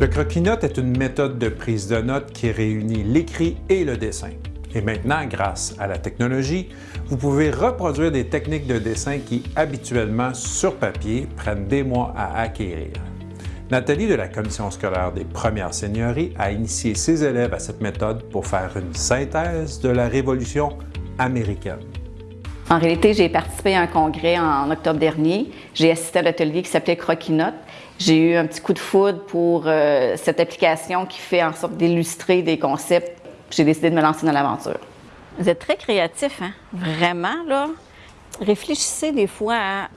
Le croquis-notes est une méthode de prise de notes qui réunit l'écrit et le dessin. Et maintenant, grâce à la technologie, vous pouvez reproduire des techniques de dessin qui, habituellement sur papier, prennent des mois à acquérir. Nathalie de la Commission scolaire des premières seigneuries a initié ses élèves à cette méthode pour faire une synthèse de la Révolution américaine. En réalité, j'ai participé à un congrès en octobre dernier. J'ai assisté à l'atelier qui s'appelait Croquis-Notes. J'ai eu un petit coup de foudre pour euh, cette application qui fait en sorte d'illustrer des concepts. J'ai décidé de me lancer dans l'aventure. Vous êtes très créatif, hein? Vraiment, là. Réfléchissez des fois à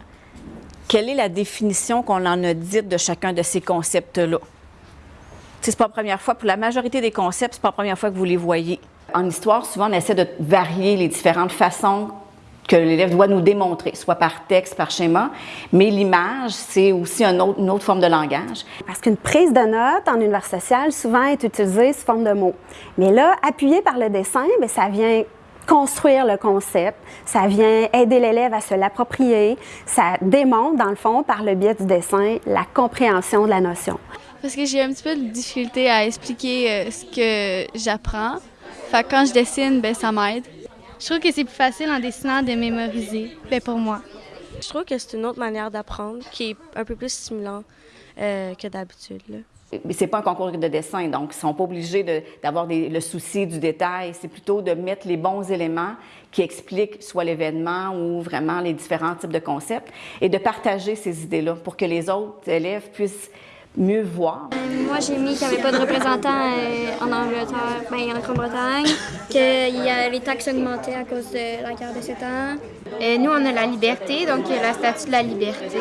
quelle est la définition qu'on en a dite de chacun de ces concepts-là. C'est pas la première fois, pour la majorité des concepts, c'est pas la première fois que vous les voyez. En histoire, souvent, on essaie de varier les différentes façons que l'élève doit nous démontrer, soit par texte, par schéma, mais l'image, c'est aussi une autre forme de langage. Parce qu'une prise de notes en univers social, souvent, est utilisée sous forme de mots. Mais là, appuyé par le dessin, bien, ça vient construire le concept, ça vient aider l'élève à se l'approprier, ça démontre, dans le fond, par le biais du dessin, la compréhension de la notion. Parce que j'ai un petit peu de difficulté à expliquer euh, ce que j'apprends. Fait quand je dessine, ben ça m'aide. Je trouve que c'est plus facile en dessinant de mémoriser, ben pour moi. Je trouve que c'est une autre manière d'apprendre qui est un peu plus stimulant euh, que d'habitude. Mais c'est pas un concours de dessin, donc ils sont pas obligés d'avoir le souci du détail. C'est plutôt de mettre les bons éléments qui expliquent soit l'événement ou vraiment les différents types de concepts et de partager ces idées-là pour que les autres élèves puissent mieux voir. moi, j'ai mis qu'il n'y avait pas de représentants euh, en Angleterre, ben, en Grande-Bretagne, que y a, les taxes augmentaient à cause de la guerre de 7 ans. Euh, nous, on a la liberté, donc il y a la statue de la liberté.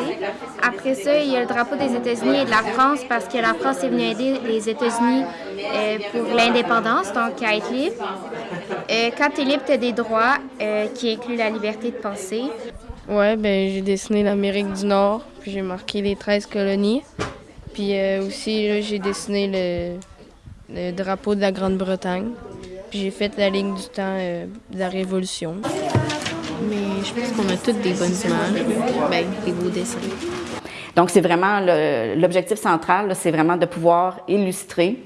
Après ça, il y a le drapeau des États-Unis et de la France, parce que la France est venue aider les États-Unis euh, pour l'indépendance, donc à être libre. quand tu es libre, tu as des droits qui incluent la liberté de penser. Ouais, ben j'ai dessiné l'Amérique du Nord, puis j'ai marqué les 13 colonies. Puis euh, aussi, j'ai dessiné le, drapeau de la Grande-Bretagne. Puis j'ai fait la ligne du temps euh, de la Révolution. Mais je pense qu'on a toutes des bonnes images, ben, des beaux dessins. Donc, c'est vraiment l'objectif central, c'est vraiment de pouvoir illustrer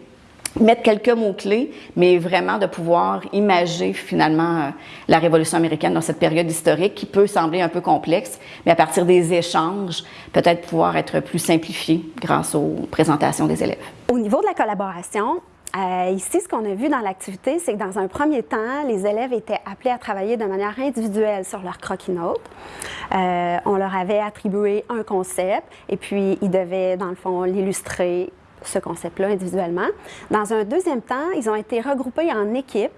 mettre quelques mots-clés, mais vraiment de pouvoir imager finalement euh, la Révolution américaine dans cette période historique qui peut sembler un peu complexe, mais à partir des échanges, peut-être pouvoir être plus simplifié grâce aux présentations des élèves. Au niveau de la collaboration, euh, ici, ce qu'on a vu dans l'activité, c'est que dans un premier temps, les élèves étaient appelés à travailler de manière individuelle sur leur croquis-notes. Euh, on leur avait attribué un concept et puis ils devaient, dans le fond, l'illustrer ce concept-là individuellement. Dans un deuxième temps, ils ont été regroupés en équipes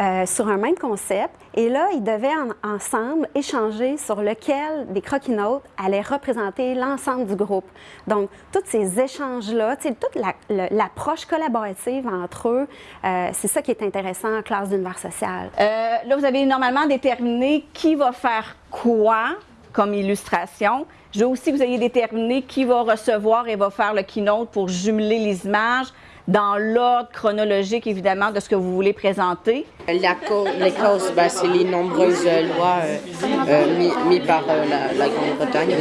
euh, sur un même concept et là, ils devaient ensemble échanger sur lequel des croquis-notes allaient représenter l'ensemble du groupe. Donc, tous ces échanges-là, toute l'approche collaborative entre eux, euh, c'est ça qui est intéressant en classe d'univers social. Euh, là, vous avez normalement déterminé qui va faire quoi comme illustration. Je veux aussi que vous ayez déterminé qui va recevoir et va faire le keynote pour jumeler les images dans l'ordre chronologique, évidemment, de ce que vous voulez présenter. La les causes, ben, c'est les nombreuses lois euh, euh, mises par euh, la, Grande-Bretagne.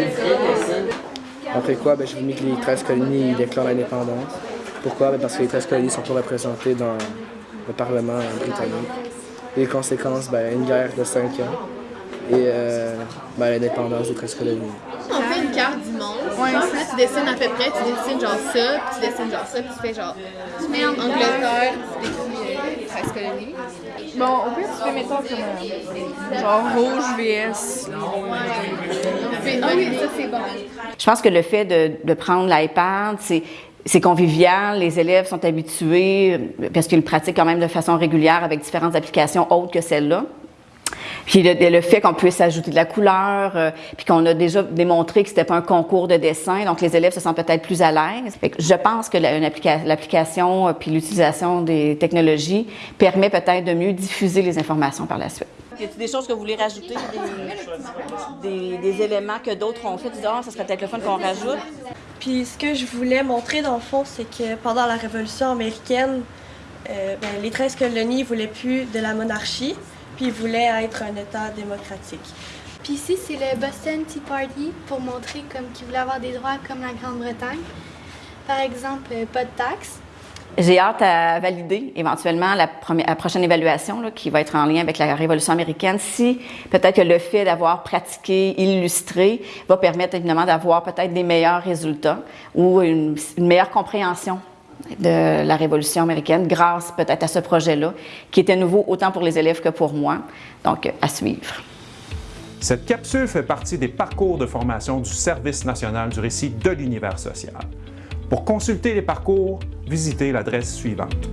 Après quoi, ben, je vous mis que les 13 colonies déclarent l'indépendance. Pourquoi? Ben, parce que les 13 colonies sont pas représentées dans le Parlement britannique. Les conséquences, ben, une guerre de 5 ans et euh, ben, l'indépendance des 13 colonies. On fait une carte du monde. Ouais. Là, tu dessines à peu près, tu dessines genre ça, puis tu dessines genre ça, puis tu fais genre. Tu mets Angleterre, tu décris 13 euh, colonies. Bon, au pire, tu fais, mettons, comme genre rouge VS. Ouais. Ah oui, ça c'est bon. Je pense que le fait de, de prendre l'iPad, c'est c'est convivial, les élèves sont habitués, parce qu'ils le pratiquent quand même de façon régulière avec différentes applications autres que celle-là. Puis le, fait qu'on puisse ajouter de la couleur, euh, puis qu'on a déjà démontré que c'était pas un concours de dessin, donc les élèves se sentent peut-être plus à l'aise. Je pense que l'application euh, puis l'utilisation des technologies permet peut-être de mieux diffuser les informations par la suite. Y a des choses que vous voulez rajouter, des, éléments que d'autres ont fait, disent ah, ça serait peut-être le fun qu'on rajoute. Puis ce que je voulais montrer dans le fond, c'est que pendant la Révolution américaine, euh, ben, les 13 colonies ne voulaient plus de la monarchie puis voulait être un État démocratique. Puis ici, c'est le Boston Tea Party pour montrer comme qu'ils voulaient avoir des droits comme la Grande-Bretagne. Par exemple, euh, pas de taxes. J'ai hâte à valider éventuellement la, première, la prochaine évaluation là, qui va être en lien avec la Révolution américaine. Si peut-être que le fait d'avoir pratiqué, illustré, va permettre évidemment d'avoir peut-être des meilleurs résultats ou une, une meilleure compréhension de la Révolution américaine grâce peut-être à ce projet-là, qui était nouveau autant pour les élèves que pour moi. Donc, à suivre. Cette capsule fait partie des parcours de formation du Service national du récit de l'univers social. Pour consulter les parcours, visitez l'adresse suivante